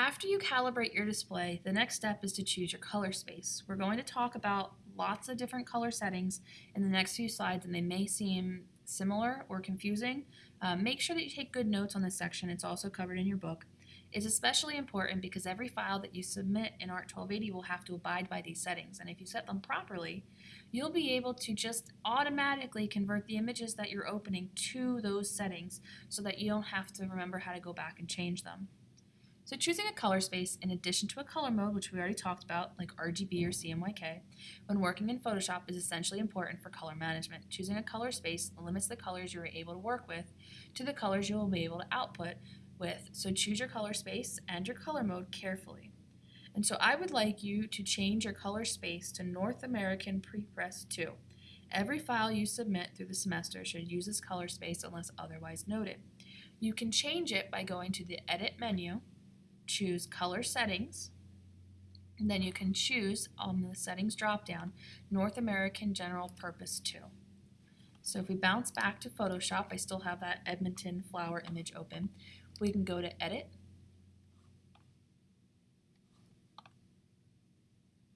After you calibrate your display, the next step is to choose your color space. We're going to talk about lots of different color settings in the next few slides and they may seem similar or confusing. Um, make sure that you take good notes on this section. It's also covered in your book. It's especially important because every file that you submit in ART 1280 will have to abide by these settings. And if you set them properly, you'll be able to just automatically convert the images that you're opening to those settings so that you don't have to remember how to go back and change them. So choosing a color space in addition to a color mode, which we already talked about, like RGB or CMYK, when working in Photoshop is essentially important for color management. Choosing a color space limits the colors you're able to work with to the colors you will be able to output with, so choose your color space and your color mode carefully. And so I would like you to change your color space to North American Prepress 2. Every file you submit through the semester should use this color space unless otherwise noted. You can change it by going to the Edit menu, choose Color Settings, and then you can choose on the Settings dropdown North American General Purpose 2. So if we bounce back to Photoshop, I still have that Edmonton flower image open we can go to Edit,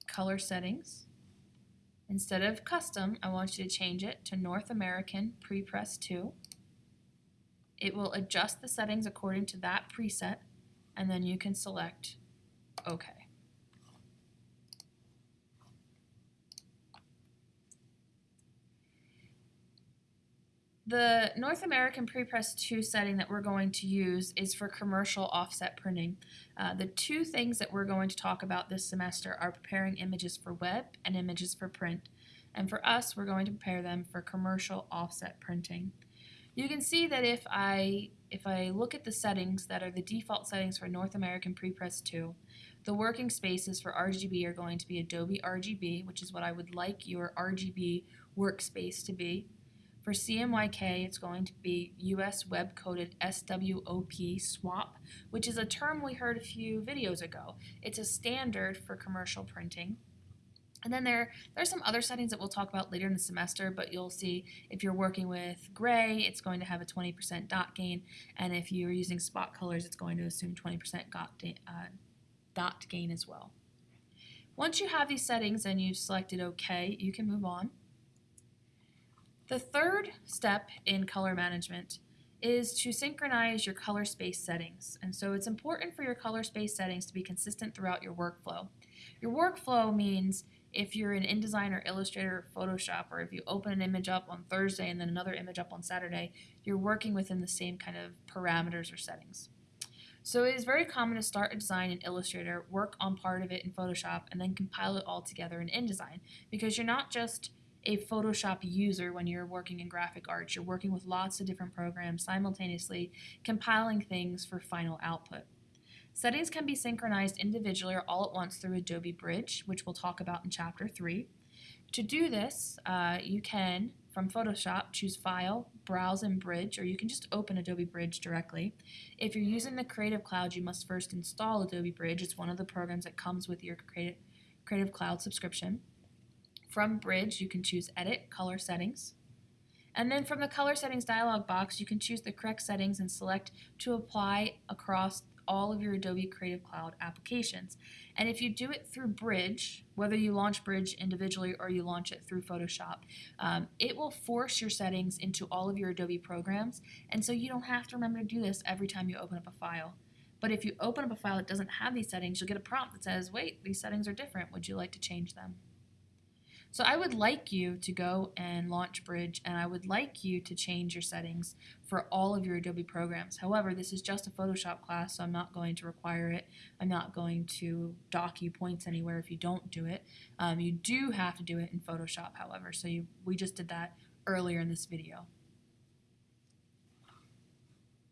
Color Settings. Instead of Custom, I want you to change it to North American Prepress 2. It will adjust the settings according to that preset, and then you can select OK. The North American Prepress 2 setting that we're going to use is for commercial offset printing. Uh, the two things that we're going to talk about this semester are preparing images for web and images for print. And for us, we're going to prepare them for commercial offset printing. You can see that if I, if I look at the settings that are the default settings for North American Prepress 2, the working spaces for RGB are going to be Adobe RGB, which is what I would like your RGB workspace to be. For CMYK, it's going to be US Web Coded SWOP swap, which is a term we heard a few videos ago. It's a standard for commercial printing. And then there, there are some other settings that we'll talk about later in the semester, but you'll see if you're working with gray, it's going to have a 20% dot gain, and if you're using spot colors, it's going to assume 20% dot, uh, dot gain as well. Once you have these settings and you've selected OK, you can move on. The third step in color management is to synchronize your color space settings. And so it's important for your color space settings to be consistent throughout your workflow. Your workflow means if you're in InDesign or Illustrator or Photoshop, or if you open an image up on Thursday and then another image up on Saturday, you're working within the same kind of parameters or settings. So it is very common to start a design in Illustrator, work on part of it in Photoshop, and then compile it all together in InDesign because you're not just a Photoshop user when you're working in graphic arts. You're working with lots of different programs simultaneously, compiling things for final output. Settings can be synchronized individually or all at once through Adobe Bridge, which we'll talk about in Chapter 3. To do this, uh, you can, from Photoshop, choose File, Browse and Bridge, or you can just open Adobe Bridge directly. If you're using the Creative Cloud, you must first install Adobe Bridge. It's one of the programs that comes with your Creative, Creative Cloud subscription. From Bridge, you can choose Edit Color Settings. And then from the Color Settings dialog box, you can choose the correct settings and select to apply across all of your Adobe Creative Cloud applications. And if you do it through Bridge, whether you launch Bridge individually or you launch it through Photoshop, um, it will force your settings into all of your Adobe programs. And so you don't have to remember to do this every time you open up a file. But if you open up a file that doesn't have these settings, you'll get a prompt that says, wait, these settings are different. Would you like to change them? So I would like you to go and launch Bridge and I would like you to change your settings for all of your Adobe programs. However, this is just a Photoshop class, so I'm not going to require it. I'm not going to dock you points anywhere if you don't do it. Um, you do have to do it in Photoshop, however, so you, we just did that earlier in this video.